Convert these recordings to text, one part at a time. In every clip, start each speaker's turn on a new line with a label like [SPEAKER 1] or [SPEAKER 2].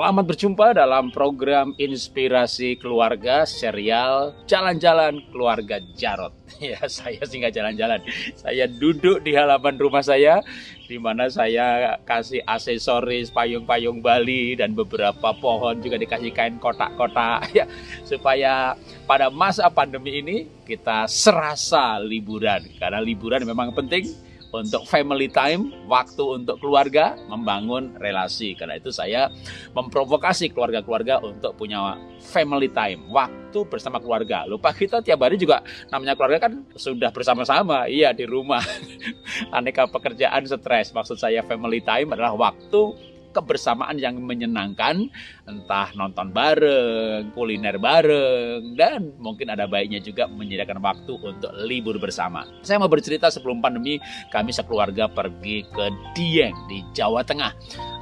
[SPEAKER 1] Selamat berjumpa dalam program Inspirasi Keluarga serial Jalan-Jalan Keluarga Jarot. Ya, saya sih nggak jalan-jalan. Saya duduk di halaman rumah saya di mana saya kasih aksesoris payung-payung Bali dan beberapa pohon juga dikasih kain kotak-kotak ya supaya pada masa pandemi ini kita serasa liburan karena liburan memang penting untuk family time, waktu untuk keluarga, membangun relasi. Karena itu saya memprovokasi keluarga-keluarga untuk punya family time, waktu bersama keluarga. Lupa kita tiap hari juga namanya keluarga kan sudah bersama-sama, iya di rumah. Aneka pekerjaan stres. Maksud saya family time adalah waktu kebersamaan yang menyenangkan, entah nonton bareng, kuliner bareng, dan mungkin ada baiknya juga menyediakan waktu untuk libur bersama. Saya mau bercerita sebelum pandemi, kami sekeluarga pergi ke Dieng di Jawa Tengah.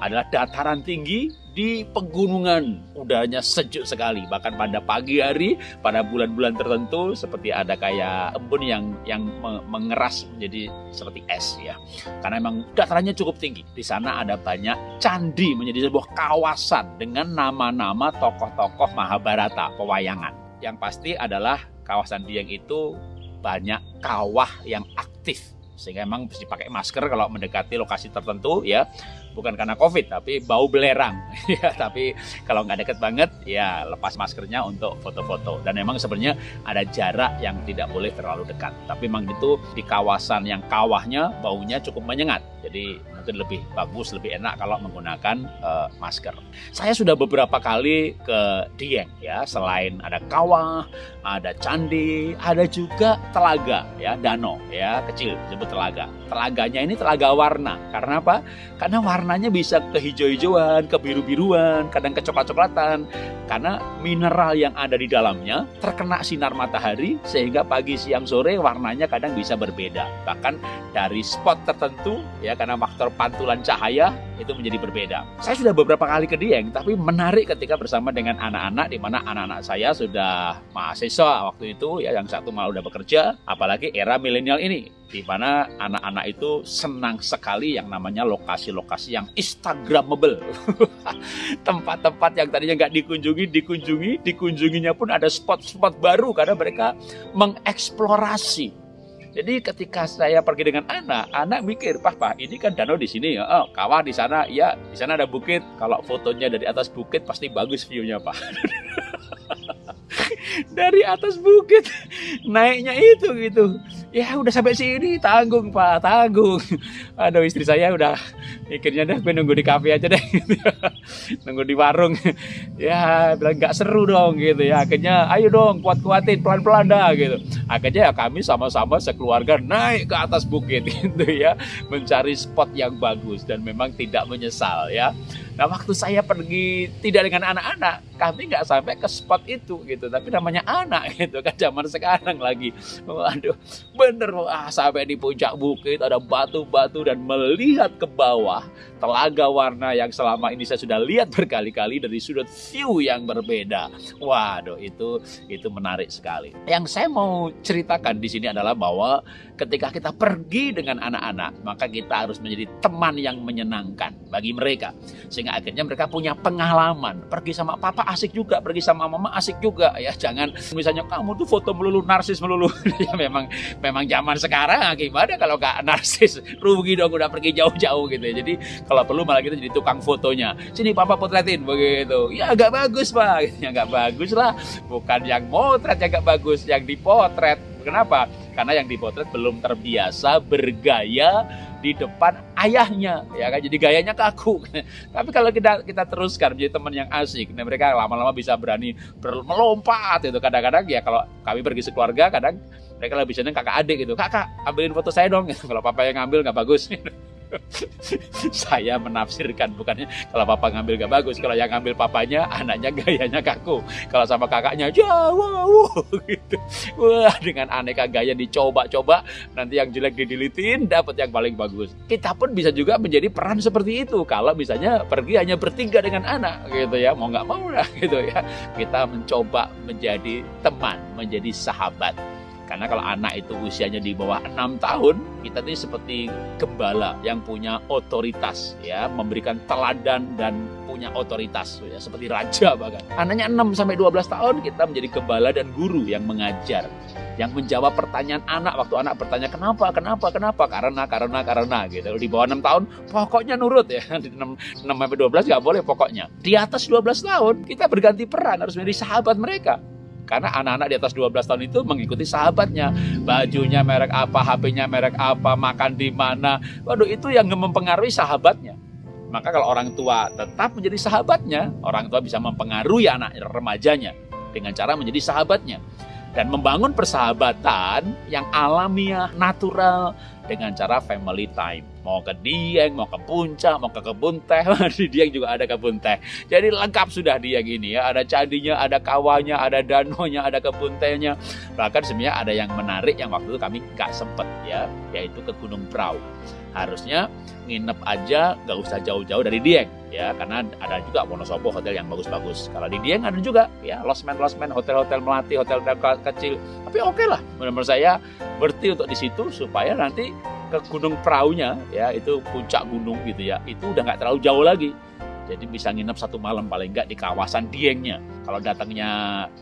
[SPEAKER 1] Adalah dataran tinggi di pegunungan udaranya sejuk sekali bahkan pada pagi hari pada bulan-bulan tertentu seperti ada kayak embun yang yang mengeras menjadi seperti es ya karena memang datarannya cukup tinggi di sana ada banyak candi menjadi sebuah kawasan dengan nama-nama tokoh-tokoh Mahabharata pewayangan. Yang pasti adalah kawasan Dieng itu banyak kawah yang aktif sehingga memang mesti pakai masker kalau mendekati lokasi tertentu ya. Bukan karena covid tapi bau belerang. Ya tapi kalau nggak deket banget ya lepas maskernya untuk foto-foto. Dan memang sebenarnya ada jarak yang tidak boleh terlalu dekat. Tapi memang itu di kawasan yang kawahnya baunya cukup menyengat. Jadi mungkin lebih bagus lebih enak kalau menggunakan uh, masker. Saya sudah beberapa kali ke Dieng ya. Selain ada kawah ada candi ada juga telaga ya. Danau ya kecil disebut telaga. Telaganya ini telaga warna. Karena apa? Karena warna warnanya bisa kehijau-hijauan, kebiru-biruan, kadang kecoklat-coklatan. Karena mineral yang ada di dalamnya terkena sinar matahari sehingga pagi, siang, sore warnanya kadang bisa berbeda. Bahkan dari spot tertentu ya karena faktor pantulan cahaya itu menjadi berbeda. Saya sudah beberapa kali ke Dieng, tapi menarik ketika bersama dengan anak-anak di mana anak-anak saya sudah mahasiswa waktu itu ya yang satu malah udah bekerja, apalagi era milenial ini di mana anak-anak itu senang sekali yang namanya lokasi-lokasi yang instagramable. Tempat-tempat yang tadinya nggak dikunjungi, dikunjungi, dikunjunginya pun ada spot-spot baru karena mereka mengeksplorasi jadi ketika saya pergi dengan anak, anak mikir, "Pah, pah, ini kan danau di sini ya. Oh, kawah di sana. Iya, di sana ada bukit. Kalau fotonya dari atas bukit pasti bagus view-nya, Pak." dari atas bukit naiknya itu gitu ya udah sampai sini tanggung pak tanggung. Aduh istri saya udah mikirnya deh gue nunggu di kafe aja deh. Nunggu di warung. Ya bilang nggak seru dong gitu ya. Akhirnya ayo dong kuat kuatin pelan pelan dah gitu. Akhirnya ya kami sama-sama sekeluarga naik ke atas bukit gitu ya mencari spot yang bagus dan memang tidak menyesal ya Nah waktu saya pergi tidak dengan anak-anak, kami nggak sampai ke spot itu gitu. Tapi namanya anak gitu kan zaman sekarang lagi. Waduh, bener wah sampai di puncak bukit ada batu-batu dan melihat ke bawah telaga warna yang selama ini saya sudah lihat berkali-kali dari sudut view yang berbeda. Waduh, itu itu menarik sekali. Yang saya mau ceritakan di sini adalah bahwa ketika kita pergi dengan anak-anak, maka kita harus menjadi teman yang menyenangkan bagi mereka. Sehingga sehingga akhirnya mereka punya pengalaman. Pergi sama papa asik juga pergi sama mama asik juga. Ya jangan misalnya kamu tuh foto melulu narsis melulu. Ya memang memang zaman sekarang gimana kalau gak narsis? Rugi dong udah pergi jauh-jauh gitu ya. Jadi kalau perlu malah kita jadi tukang fotonya. Sini papa potretin begitu. Ya agak bagus pak. Ya agak bagus lah. Bukan yang motret yang agak bagus. Yang dipotret. Kenapa? Karena yang dipotret belum terbiasa bergaya di depan ayahnya ya kan? Jadi gayanya kaku. Tapi kalau kita kita teruskan menjadi teman yang asik nah mereka lama-lama bisa berani melompat itu. Kadang-kadang ya kalau kami pergi sekeluarga kadang mereka lebih seneng kakak adik gitu. Kakak ambilin foto saya dong. Kalau papa yang ngambil nggak bagus saya menafsirkan bukannya kalau papa ngambil gak bagus kalau yang ngambil papanya anaknya gayanya kaku. Kalau sama kakaknya jauh gitu. Wah dengan aneka gaya dicoba-coba nanti yang jelek didilitin dapat yang paling bagus. Kita pun bisa juga menjadi peran seperti itu. Kalau misalnya pergi hanya bertiga dengan anak gitu ya mau nggak mau lah gitu ya. Kita mencoba menjadi teman menjadi sahabat Karena kalau anak itu usianya di bawah enam tahun, kita ini seperti gembala yang punya otoritas, ya, memberikan teladan dan punya otoritas, ya, seperti raja bahkan. Anaknya 6 sampai 12 tahun kita menjadi gembala dan guru yang mengajar, yang menjawab pertanyaan anak waktu anak bertanya kenapa, kenapa, kenapa, karena, karena, karena gitu. Di bawah 6 tahun pokoknya nurut ya. Di 6, 6 sampai 12 nggak boleh pokoknya. Di atas 12 tahun kita berganti peran harus menjadi sahabat mereka karena anak-anak di atas 12 tahun itu mengikuti sahabatnya. Bajunya merek apa, HP-nya merek apa, makan di mana. Waduh, itu yang mempengaruhi sahabatnya. Maka kalau orang tua tetap menjadi sahabatnya, orang tua bisa mempengaruhi anak remajanya dengan cara menjadi sahabatnya dan membangun persahabatan yang alamiah, natural dengan cara family time. Mau ke Dieng, mau ke Puncak, mau ke kebun teh, di Dieng juga ada kebun teh. Jadi lengkap sudah Dieng ini ya, ada candinya, ada kawahnya, ada danonya, ada kebun tehnya. Bahkan sebenarnya ada yang menarik yang waktu itu kami gak sempet ya, yaitu ke Gunung Prau harusnya nginep aja nggak usah jauh-jauh dari Dieng ya. Karena ada juga Wonosobo hotel yang bagus-bagus. Kalau di Dieng ada juga ya losmen losmen hotel-hotel melati hotel-hotel kecil. Tapi oke okay lah menurut saya berarti untuk di situ supaya nanti ke Gunung Praunya ya itu puncak gunung gitu ya itu udah nggak terlalu jauh lagi jadi bisa nginep satu malam paling nggak di kawasan Diengnya. Kalau datangnya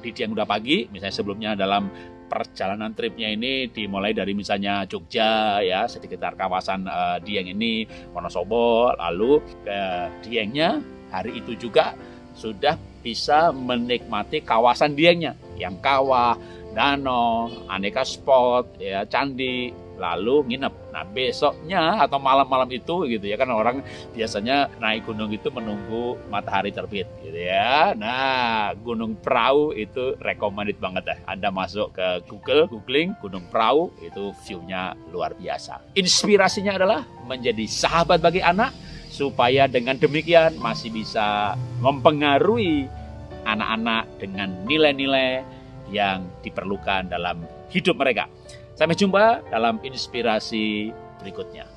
[SPEAKER 1] di Dieng udah pagi, misalnya sebelumnya dalam perjalanan tripnya ini dimulai dari misalnya Jogja ya sekitar kawasan uh, Dieng ini Wonosobo lalu ke Diengnya hari itu juga sudah bisa menikmati kawasan Diengnya yang kawah, danau, aneka spot ya candi lalu nginep. Nah besoknya atau malam-malam itu gitu ya kan orang biasanya naik gunung itu menunggu matahari terbit gitu ya. Nah Gunung Perahu itu recommended banget ya. Anda masuk ke Google, googling Gunung Perahu itu view-nya luar biasa. Inspirasinya adalah menjadi sahabat bagi anak supaya dengan demikian masih bisa mempengaruhi anak-anak dengan nilai-nilai yang diperlukan dalam hidup mereka. Sampai jumpa dalam inspirasi berikutnya.